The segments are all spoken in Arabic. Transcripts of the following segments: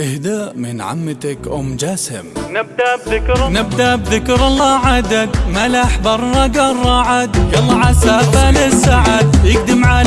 إهداء من عمتك أم جاسم. نبدأ بذكر نبدأ بذكر الله عدد. ملح برق الرعد يلا عسى فالسعد يقدم على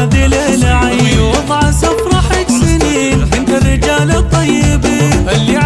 هذه العيوض عسى افرح سنين. انت الرجال الطيبين. اللي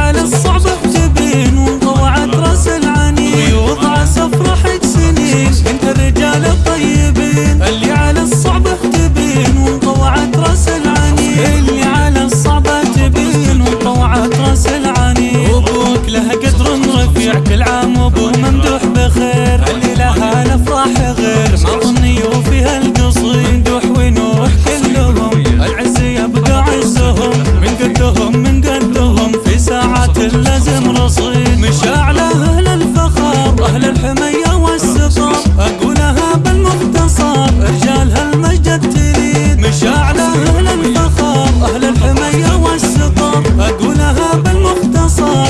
الحمية والستار أقولها بالمختصر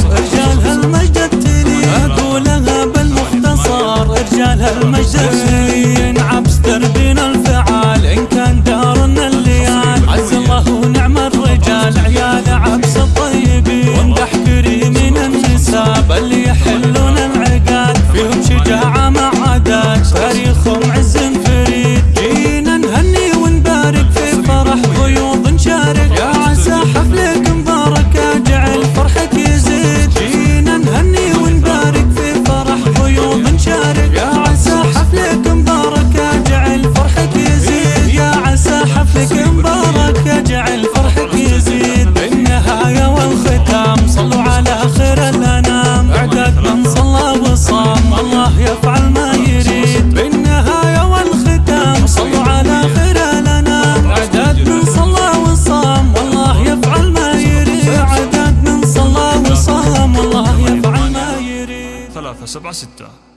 رجال هالمجد تلين عبس دربنا الفعال إن كان يجعل فرحك يزيد. بالنهاية والختام صلوا على خير الأنام. أعداد من صلى وصام الله يفعل ما يريد. بالنهاية والختام صلوا على خير الأنام. أعداد من صلى وصام والله يفعل ما يريد. أعداد من صلى وصام والله يفعل ما يريد. ثلاثة سبعة ستة.